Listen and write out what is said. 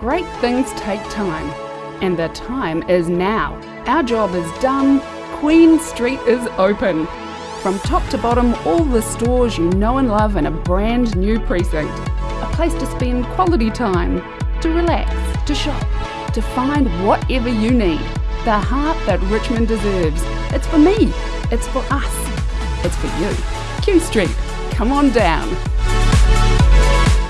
Great things take time, and the time is now. Our job is done. Queen Street is open. From top to bottom, all the stores you know and love in a brand new precinct. A place to spend quality time, to relax, to shop, to find whatever you need. The heart that Richmond deserves. It's for me. It's for us. It's for you. Q Street. Come on down.